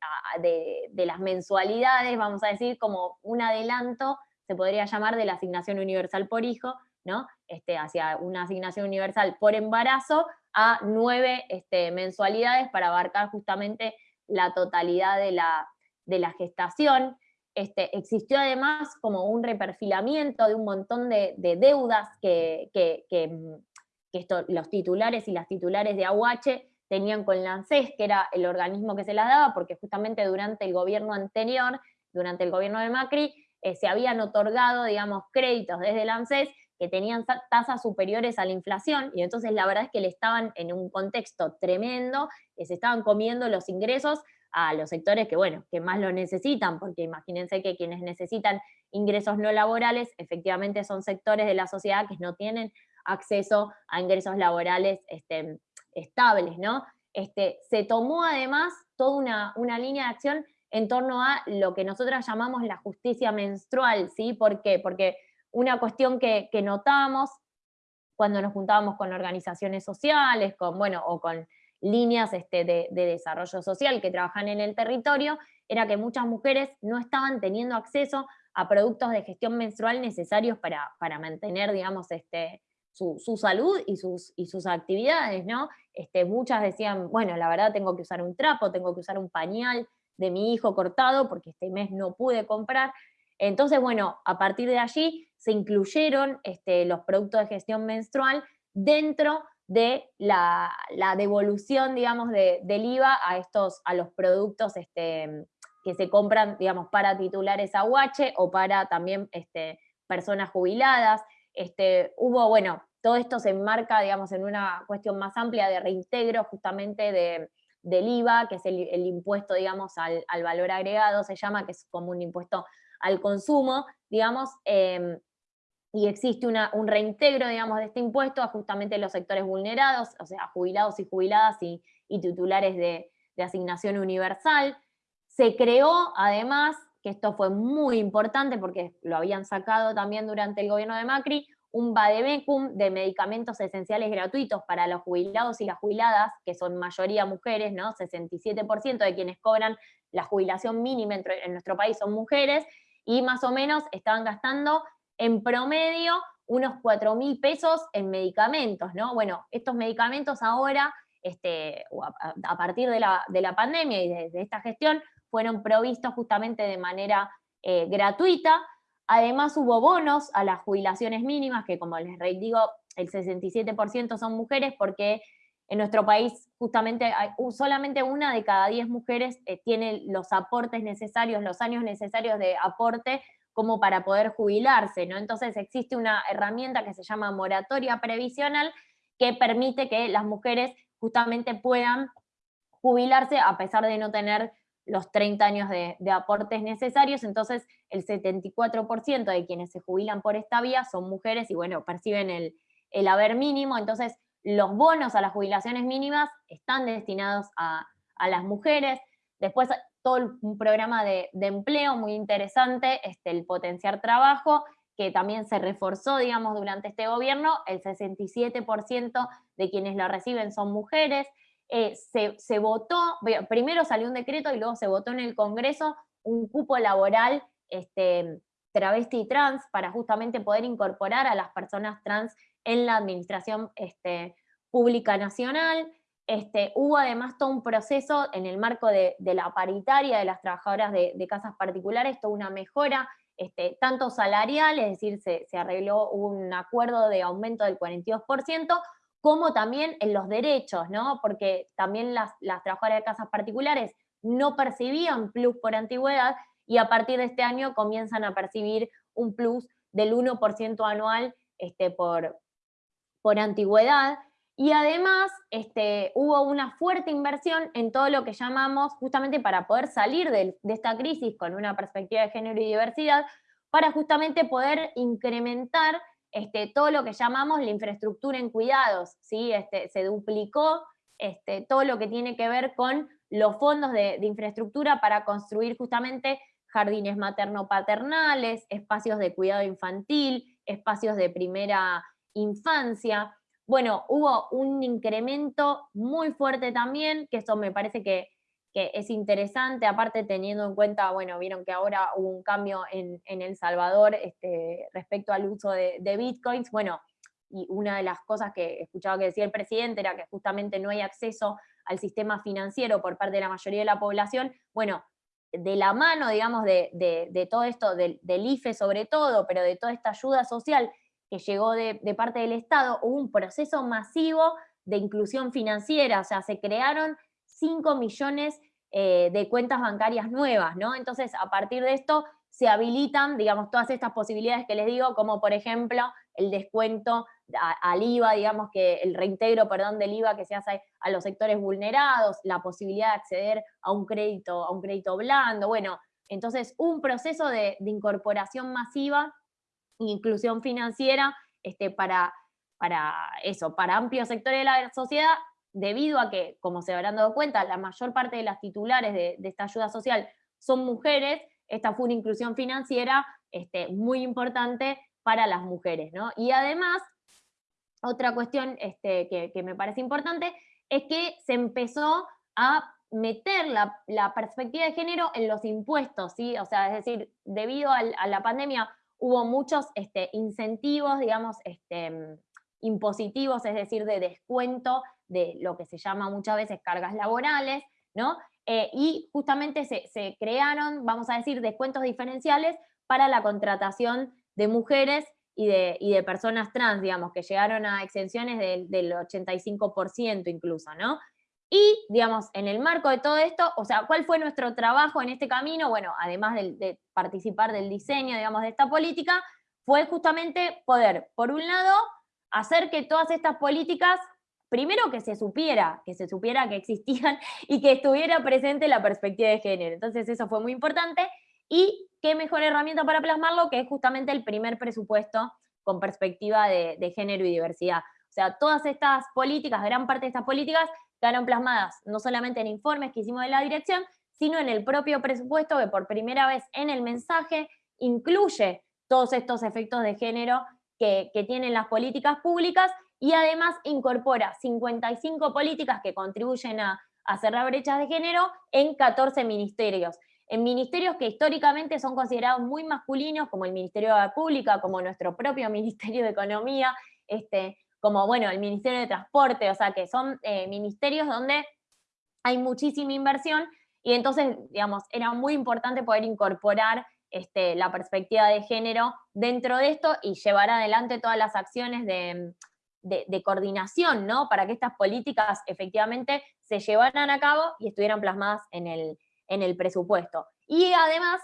las mensualidades, vamos a decir, como un adelanto, se podría llamar, de la asignación universal por hijo, ¿no? Este, hacia una asignación universal por embarazo a nueve este, mensualidades para abarcar justamente la totalidad de la, de la gestación. Este, existió además como un reperfilamiento de un montón de, deudas que, que esto, los titulares y las titulares de Aguache tenían con la ANSES, que era el organismo que se las daba, porque justamente durante el gobierno anterior, durante el gobierno de Macri, eh, se habían otorgado, digamos, créditos desde el ANSES que tenían tasas superiores a la inflación, y entonces la verdad es que le estaban en un contexto tremendo, que se estaban comiendo los ingresos a los sectores que, bueno, que más lo necesitan, porque imagínense que quienes necesitan ingresos no laborales, efectivamente son sectores de la sociedad que no tienen acceso a ingresos laborales este, estables, ¿no? Este, se tomó además toda una, una, línea de acción en torno a lo que nosotros llamamos la justicia menstrual, ¿sí? ¿Por qué? Porque una cuestión que, que notamos cuando nos juntábamos con organizaciones sociales, con, bueno, o con líneas este, de, de, desarrollo social que trabajan en el territorio, era que muchas mujeres no estaban teniendo acceso a productos de gestión menstrual necesarios para, para mantener, digamos, este, su, salud y sus, y sus actividades, ¿no? Este, muchas decían, bueno, la verdad tengo que usar un trapo, tengo que usar un pañal de mi hijo cortado porque este mes no pude comprar. Entonces, bueno, a partir de allí se incluyeron este, los productos de gestión menstrual dentro de la, devolución, digamos, del IVA a, estos, a los productos este, que se compran, digamos, para titulares aguache o para también este, personas jubiladas. Este, hubo, bueno, todo esto se enmarca, digamos, en una cuestión más amplia de reintegro justamente de, del IVA, que es el, impuesto, digamos, al, valor agregado, se llama, que es como un impuesto al consumo, digamos, em, y existe un reintegro, digamos, de este impuesto a justamente los sectores vulnerados, o sea, jubilados y jubiladas y, titulares de, de asignación universal. Se creó, además, que esto fue muy importante porque lo habían sacado también durante el gobierno de Macri, un vademecum de medicamentos esenciales gratuitos para los jubilados y las jubiladas, que son mayoría mujeres, ¿no? 67% de quienes cobran la jubilación mínima en nuestro país son mujeres, y más o menos estaban gastando en promedio unos 4 mil pesos en medicamentos, ¿no? Bueno, estos medicamentos ahora, este, a, partir de la, de la pandemia y de, esta gestión, fueron provistos justamente de manera eh, gratuita, Además hubo bonos a las jubilaciones mínimas, que como les digo, el 67% son mujeres, porque en nuestro país justamente solamente una de cada 10 mujeres eh, tiene los aportes necesarios, los años necesarios de aporte como para poder jubilarse, ¿no? Entonces existe una herramienta que se llama moratoria previsional que permite que las mujeres justamente puedan jubilarse a pesar de no tener los 30 años de, aportes necesarios, entonces el 74% de quienes se jubilan por esta vía son mujeres y bueno, perciben el, haber mínimo, entonces los bonos a las jubilaciones mínimas están destinados a, las mujeres, después todo un programa de, empleo muy interesante, este, el potenciar trabajo, que también se reforzó, digamos, durante este gobierno, el 67% de quienes lo reciben son mujeres, eh, se, votó, primero salió un decreto y luego se votó en el Congreso un cupo laboral este, travesti y trans para justamente poder incorporar a las personas trans en la administración este, pública nacional. Este, hubo además todo un proceso en el marco de, la paritaria de las trabajadoras de, casas particulares, toda una mejora, tanto salarial, es decir, se arregló un acuerdo de aumento del 42%, como también en los derechos, ¿no? Porque también las, trabajadoras de casas particulares no percibían plus por antigüedad y a partir de este año comienzan a percibir un plus del 1% anual este, por, por antigüedad. Y además este, hubo una fuerte inversión en todo lo que llamamos, justamente para poder salir de, de esta crisis con una perspectiva de género y diversidad, para justamente poder incrementar este, todo lo que llamamos la infraestructura en cuidados, ¿sí? Este, se duplicó este, todo lo que tiene que ver con los fondos de, infraestructura para construir justamente jardines materno-paternales, espacios de cuidado infantil, espacios de primera infancia. Bueno, hubo un incremento muy fuerte también, que eso me parece que que es interesante, aparte teniendo en cuenta, bueno, vieron que ahora hubo un cambio en, El Salvador este, respecto al uso de, bitcoins, bueno, y una de las cosas que escuchaba que decía el presidente era que justamente no hay acceso al sistema financiero por parte de la mayoría de la población, bueno, de la mano, digamos, de, todo esto, del, del IFE sobre todo, pero de toda esta ayuda social que llegó de, parte del Estado, hubo un proceso masivo de inclusión financiera, o sea, se crearon 5 millones eh, de cuentas bancarias nuevas, ¿no? Entonces, a partir de esto, se habilitan, digamos, todas estas posibilidades que les digo, como por ejemplo el descuento al IVA, digamos que el reintegro, perdón, del IVA que se hace a los sectores vulnerados, la posibilidad de acceder a un crédito, a un crédito blando, bueno, entonces un proceso de, incorporación masiva inclusión financiera este, para, para eso, para amplios sectores de la sociedad, debido a que, como se habrán dado cuenta, la mayor parte de las titulares de, esta ayuda social son mujeres, esta fue una inclusión financiera este, muy importante para las mujeres. Y además, otra cuestión este, que, me parece importante es que se empezó a meter la, perspectiva de género en los impuestos, ¿sí? O sea, es decir, debido a, la pandemia hubo muchos este, incentivos, digamos, impositivos, es decir, de descuento de lo que se llama muchas veces cargas laborales, ¿no? Eh, y justamente se, crearon, vamos a decir, descuentos diferenciales para la contratación de mujeres y de, personas trans, digamos, que llegaron a exenciones del, 85% incluso, ¿no? Y, digamos, en el marco de todo esto, o sea, ¿cuál fue nuestro trabajo en este camino? Bueno, además de, de participar del diseño, digamos, de esta política, fue justamente poder, por un lado, hacer que todas estas políticas primero que se supiera, que se supiera que existían y que estuviera presente la perspectiva de género. Entonces eso fue muy importante. Y qué mejor herramienta para plasmarlo que es justamente el primer presupuesto con perspectiva de, género y diversidad. O sea, todas estas políticas, gran parte de estas políticas, quedaron plasmadas no solamente en informes que hicimos de la dirección, sino en el propio presupuesto que por primera vez en el mensaje incluye todos estos efectos de género que, tienen las políticas públicas y además incorpora 55 políticas que contribuyen a, cerrar brechas de género en 14 ministerios. En ministerios que históricamente son considerados muy masculinos, como el Ministerio de la Pública, como nuestro propio Ministerio de Economía, este, como bueno, el Ministerio de Transporte, o sea que son eh, ministerios donde hay muchísima inversión y entonces, digamos, era muy importante poder incorporar este, la perspectiva de género dentro de esto y llevar adelante todas las acciones de, coordinación, ¿no? Para que estas políticas efectivamente se llevaran a cabo y estuvieran plasmadas en el, en el presupuesto. Y además,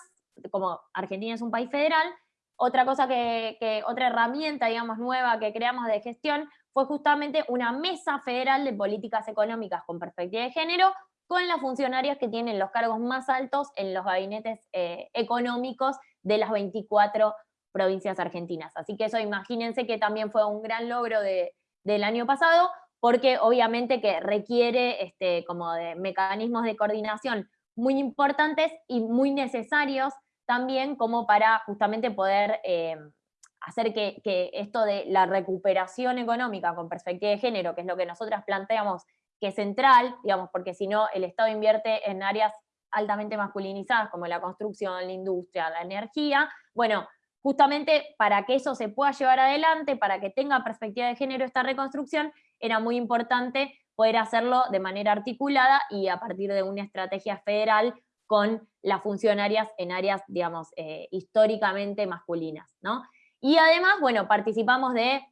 como Argentina es un país federal, otra cosa que, otra herramienta, digamos, nueva que creamos de gestión fue justamente una mesa federal de políticas económicas con perspectiva de género, con las funcionarias que tienen los cargos más altos en los gabinetes eh, económicos de las 24 provincias argentinas. Así que eso imagínense que también fue un gran logro del año pasado, porque obviamente que requiere este, como de mecanismos de coordinación muy importantes y muy necesarios también como para justamente poder eh, hacer que, que, esto de la recuperación económica con perspectiva de género, que es lo que nosotras planteamos que central, digamos, porque si no el Estado invierte en áreas altamente masculinizadas como la construcción, la industria, la energía, bueno, justamente para que eso se pueda llevar adelante, para que tenga perspectiva de género esta reconstrucción, era muy importante poder hacerlo de manera articulada y a partir de una estrategia federal con las funcionarias en áreas, digamos, eh, históricamente masculinas, ¿no? Y además, bueno, participamos de,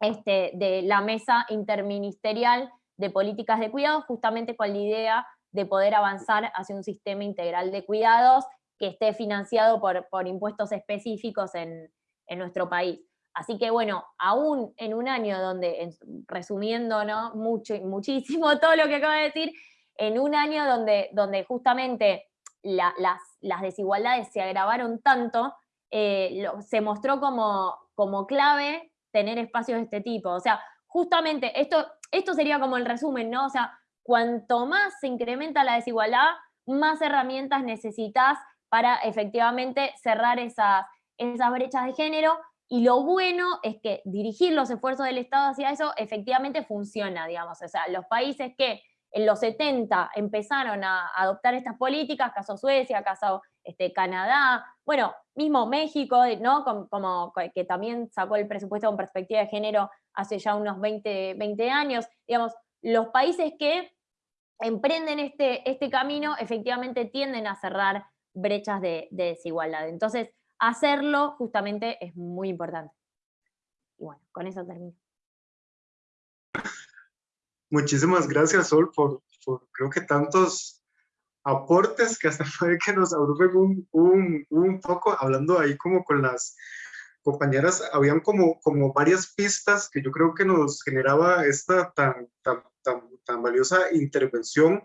este, de la mesa interministerial de políticas de cuidados, justamente con la idea de poder avanzar hacia un sistema integral de cuidados que esté financiado por, por impuestos específicos en, en, nuestro país. Así que bueno, aún en un año donde, resumiendo ¿no? Mucho, muchísimo todo lo que acabo de decir, en un año donde, donde justamente las, las, desigualdades se agravaron tanto, eh, se mostró como, como clave tener espacios de este tipo. O sea, justamente esto, esto sería como el resumen, ¿no? O sea, cuanto más se incrementa la desigualdad, más herramientas necesitas para efectivamente cerrar esas, esas brechas de género. Y lo bueno es que dirigir los esfuerzos del Estado hacia eso efectivamente funciona, digamos. O sea, los países que en los 70 empezaron a adoptar estas políticas, caso Suecia, caso este, Canadá, bueno, mismo México, ¿no? Como, que también sacó el presupuesto con perspectiva de género hace ya unos 20, 20 años, digamos, los países que emprenden este, este camino efectivamente tienden a cerrar brechas de, desigualdad. Entonces, hacerlo justamente es muy importante. bueno, con eso termino. Muchísimas gracias, Sol, por, creo que tantos aportes que hasta puede que nos abrumen un, un, un, poco, hablando ahí como con las compañeras, habían como, como varias pistas que yo creo que nos generaba esta tan, tan, tan, tan valiosa intervención.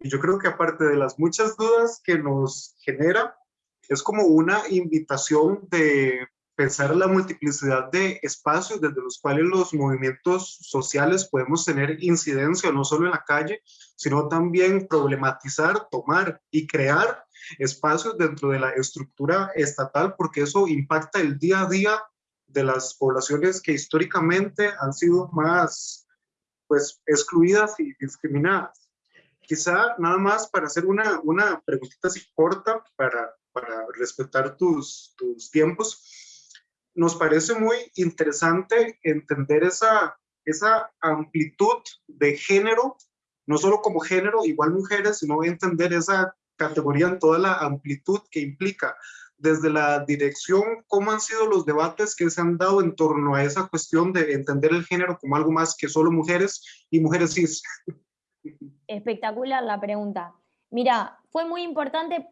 Y yo creo que aparte de las muchas dudas que nos genera, es como una invitación de pensar la multiplicidad de espacios desde los cuales los movimientos sociales podemos tener incidencia no solo en la calle, sino también problematizar, tomar y crear espacios dentro de la estructura estatal, porque eso impacta el día a día de las poblaciones que históricamente han sido más pues, excluidas y discriminadas. Quizá nada más para hacer una, una preguntita así corta para, para respetar tus, tus tiempos nos parece muy interesante entender esa, esa amplitud de género, no solo como género, igual mujeres, sino entender esa categoría en toda la amplitud que implica. Desde la dirección, ¿cómo han sido los debates que se han dado en torno a esa cuestión de entender el género como algo más que solo mujeres y mujeres cis? Espectacular la pregunta. Mira, fue muy importante,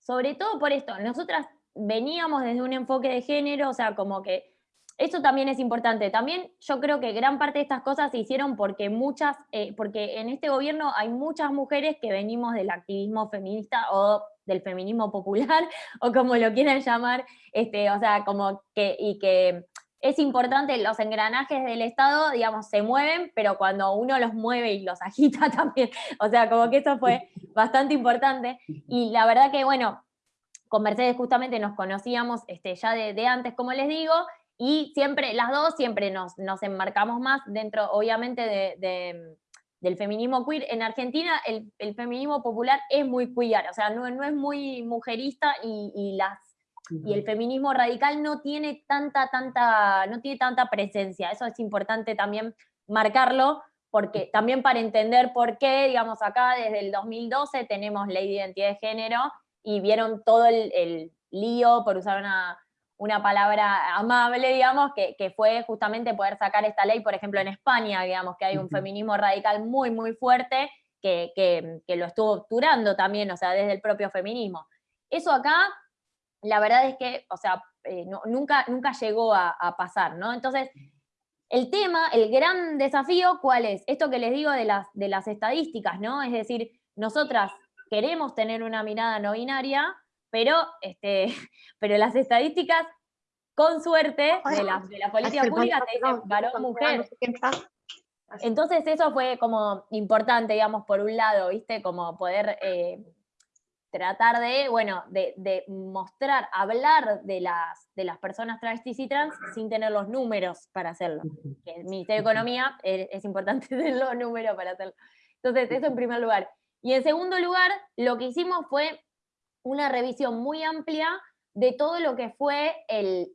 sobre todo por esto. Nosotras veníamos desde un enfoque de género, o sea, como que eso también es importante. También yo creo que gran parte de estas cosas se hicieron porque muchas, eh, porque en este gobierno hay muchas mujeres que venimos del activismo feminista o del feminismo popular, o como lo quieran llamar, este, o sea, como que, y que es importante, los engranajes del Estado, digamos, se mueven, pero cuando uno los mueve y los agita también, o sea, como que eso fue bastante importante. Y la verdad que, bueno, con Mercedes justamente nos conocíamos este, ya de, antes, como les digo, y siempre, las dos siempre nos, nos enmarcamos más dentro, obviamente, de, del feminismo queer. En Argentina el, feminismo popular es muy queer, o sea, no, no es muy mujerista y, las, y el feminismo radical no tiene tanta, tanta, no tiene tanta presencia. Eso es importante también marcarlo, porque también para entender por qué, digamos, acá desde el 2012 tenemos ley de identidad de género y vieron todo el, lío, por usar una, palabra amable, digamos, que, fue justamente poder sacar esta ley, por ejemplo, en España, digamos, que hay un feminismo radical muy, muy fuerte que, lo estuvo obturando también, o sea, desde el propio feminismo. Eso acá, la verdad es que, o sea, eh, nunca, nunca llegó a, pasar, ¿no? Entonces, el tema, el gran desafío, ¿cuál es? Esto que les digo de las, de las estadísticas, ¿no? Es decir, nosotras queremos tener una mirada no binaria, pero, este, pero las estadísticas, con suerte, de la, de la política pública te dicen varón-mujer. Entonces eso fue como importante, digamos, por un lado, ¿viste? Como poder eh, tratar de, bueno, de, mostrar, hablar de las, de las personas travestis y trans sin tener los números para hacerlo. el Ministerio de Economía es, es importante tener los números para hacerlo. Entonces, eso en primer lugar. Y en segundo lugar, lo que hicimos fue una revisión muy amplia de todo lo que fue el,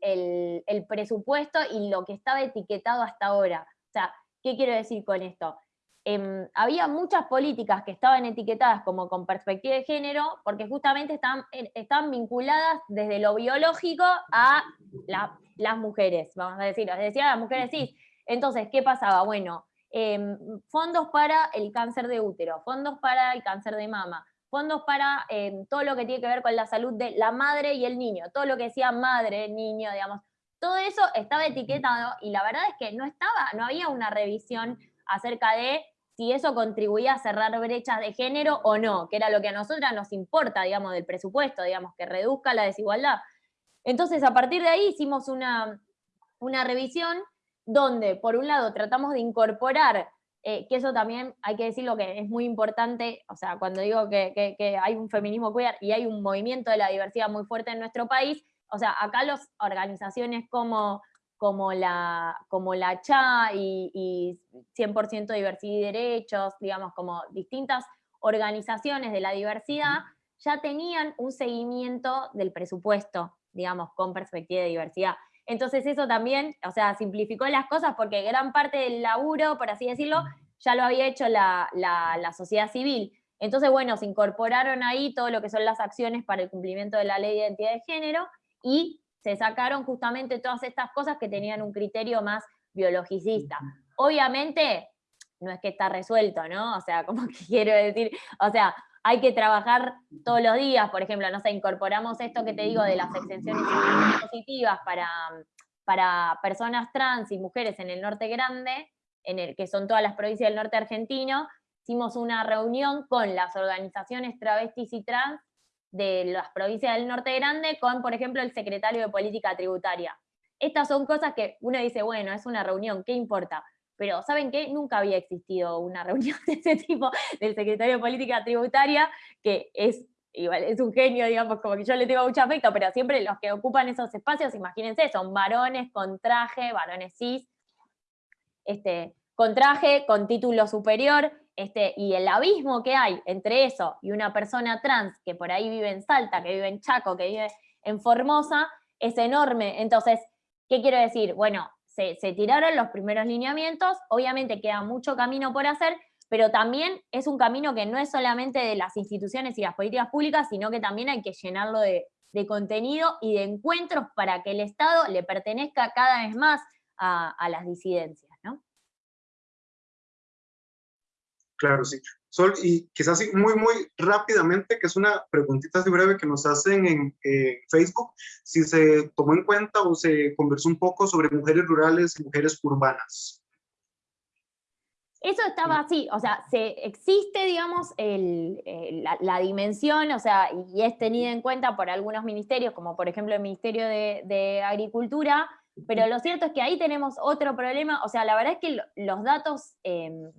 presupuesto y lo que estaba etiquetado hasta ahora. O sea, ¿qué quiero decir con esto? Em, había muchas políticas que estaban etiquetadas como con perspectiva de género, porque justamente están, están vinculadas desde lo biológico a las mujeres, vamos a decir, decía las mujeres cis. Entonces, ¿qué pasaba? Bueno, Em, fondos para el cáncer de útero, fondos para el cáncer de mama, fondos para em, todo lo que tiene que ver con la salud de la madre y el niño, todo lo que decía madre, niño, digamos, todo eso estaba etiquetado y la verdad es que no estaba, no había una revisión acerca de si eso contribuía a cerrar brechas de género o no, que era lo que a nosotras nos importa, digamos, del presupuesto, digamos, que reduzca la desigualdad. Entonces, a partir de ahí hicimos una, una revisión donde por un lado tratamos de incorporar, eh, que eso también hay que decirlo que es muy importante, o sea, cuando digo que, hay un feminismo queer y hay un movimiento de la diversidad muy fuerte en nuestro país, o sea, acá las organizaciones como, como, la, como la CHA y, y 100% diversidad y derechos, digamos, como distintas organizaciones de la diversidad, ya tenían un seguimiento del presupuesto, digamos, con perspectiva de diversidad. Entonces eso también, o sea, simplificó las cosas porque gran parte del laburo, por así decirlo, ya lo había hecho la, sociedad civil. Entonces, bueno, se incorporaron ahí todo lo que son las acciones para el cumplimiento de la ley de identidad de género y se sacaron justamente todas estas cosas que tenían un criterio más biologicista. Obviamente, no es que está resuelto, ¿no? O sea, como que quiero decir, o sea, hay que trabajar todos los días, por ejemplo, no sé, incorporamos esto que te digo de las exenciones positivas para, para personas trans y mujeres en el norte grande, en el que son todas las provincias del norte argentino, hicimos una reunión con las organizaciones travestis y trans de las provincias del norte grande con, por ejemplo, el secretario de Política Tributaria. Estas son cosas que uno dice, bueno, es una reunión, ¿qué importa? Pero ¿saben qué? Nunca había existido una reunión de ese tipo del secretario de Política Tributaria, que es igual es un genio, digamos, como que yo le tengo mucho afecto, pero siempre los que ocupan esos espacios, imagínense, son varones con traje, varones cis, este, con traje, con título superior, este, y el abismo que hay entre eso y una persona trans que por ahí vive en Salta, que vive en Chaco, que vive en Formosa, es enorme. Entonces, ¿qué quiero decir? Bueno, se, tiraron los primeros lineamientos, obviamente queda mucho camino por hacer, pero también es un camino que no es solamente de las instituciones y las políticas públicas, sino que también hay que llenarlo de, de contenido y de encuentros para que el Estado le pertenezca cada vez más a, a las disidencias. Claro, sí. Sol, y quizás muy, muy rápidamente, que es una preguntita así breve que nos hacen en Facebook, si se tomó en cuenta o se conversó un poco sobre mujeres rurales y mujeres urbanas. Eso estaba así, o sea, se, existe, digamos, la, dimensión, o sea, y es tenida en cuenta por algunos ministerios, como por ejemplo el Ministerio de, Agricultura, pero lo cierto es que ahí tenemos otro problema, o sea, la verdad es que los datos... Em,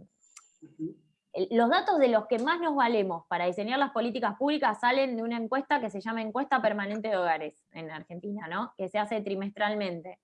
los datos de los que más nos valemos para diseñar las políticas públicas salen de una encuesta que se llama Encuesta Permanente de Hogares en Argentina, ¿no? que se hace trimestralmente.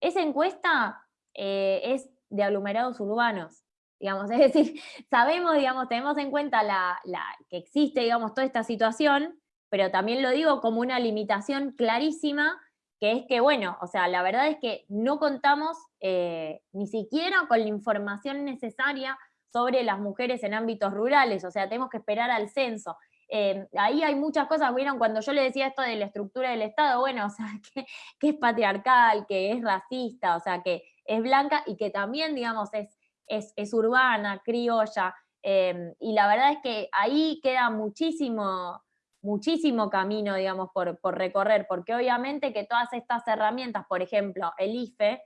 Esa encuesta eh, es de aglomerados urbanos, digamos, es decir, sabemos, digamos, tenemos en cuenta la, que existe, digamos, toda esta situación, pero también lo digo como una limitación clarísima, que es que, bueno, o sea, la verdad es que no contamos eh, ni siquiera con la información necesaria sobre las mujeres en ámbitos rurales, o sea, tenemos que esperar al censo. Eh, ahí hay muchas cosas, vieron, cuando yo le decía esto de la estructura del Estado, bueno, o sea, que, es patriarcal, que es racista, o sea, que es blanca y que también, digamos, es, es, urbana, criolla, em, y la verdad es que ahí queda muchísimo, muchísimo camino, digamos, por, por recorrer, porque obviamente que todas estas herramientas, por ejemplo, el IFE,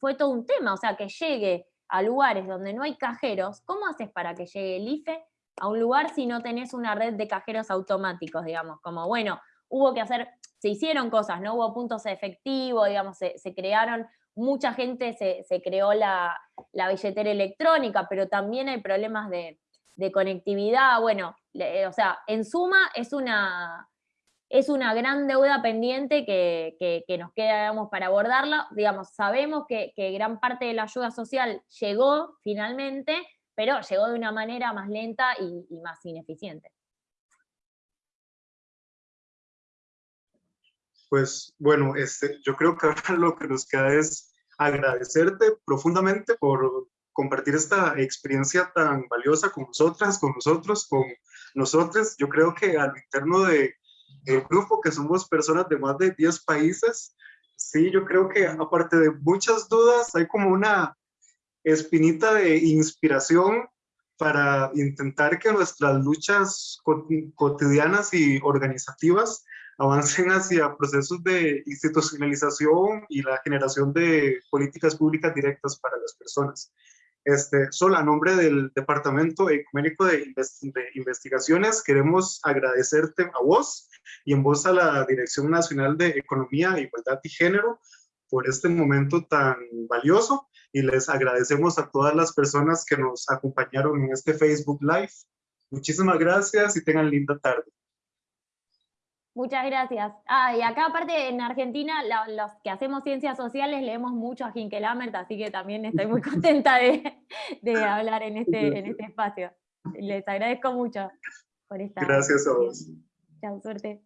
fue todo un tema, o sea, que llegue a lugares donde no hay cajeros, ¿cómo haces para que llegue el IFE a un lugar si no tenés una red de cajeros automáticos, digamos? Como, bueno, hubo que hacer, se hicieron cosas, ¿no? Hubo puntos efectivos, digamos, se, crearon, mucha gente se, creó la, billetera electrónica, pero también hay problemas de, de conectividad, bueno, o sea, en suma es una, es una gran deuda pendiente que, nos queda digamos, para abordarla. Digamos, sabemos que, gran parte de la ayuda social llegó finalmente, pero llegó de una manera más lenta y, más ineficiente. Pues bueno, este, yo creo que ahora lo que nos queda es agradecerte profundamente por compartir esta experiencia tan valiosa con nosotras, con nosotros, con nosotros. Yo creo que al interno de el grupo, que somos personas de más de 10 países, sí, yo creo que aparte de muchas dudas, hay como una espinita de inspiración para intentar que nuestras luchas cotidianas y organizativas avancen hacia procesos de institucionalización y la generación de políticas públicas directas para las personas. Este, solo a nombre del Departamento Ecuménico de, Investigaciones, queremos agradecerte a vos y en voz a la Dirección Nacional de Economía, Igualdad y Género por este momento tan valioso y les agradecemos a todas las personas que nos acompañaron en este Facebook Live. Muchísimas gracias y tengan linda tarde. Muchas gracias. Ah, y acá aparte en Argentina, los que hacemos ciencias sociales leemos mucho a Hinkel así que también estoy muy contenta de, hablar en este, en este espacio. Les agradezco mucho por esta... Gracias a vos. Chao, suerte.